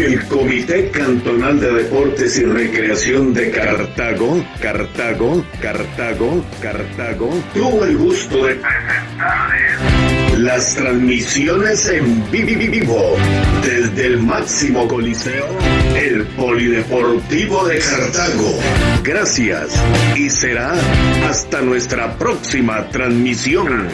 El Comité Cantonal de Deportes y Recreación de Cartago, Cartago, Cartago, Cartago, tuvo el gusto de presentarles las transmisiones en vivo desde el máximo coliseo, el Polideportivo de Cartago. Gracias y será hasta nuestra próxima transmisión.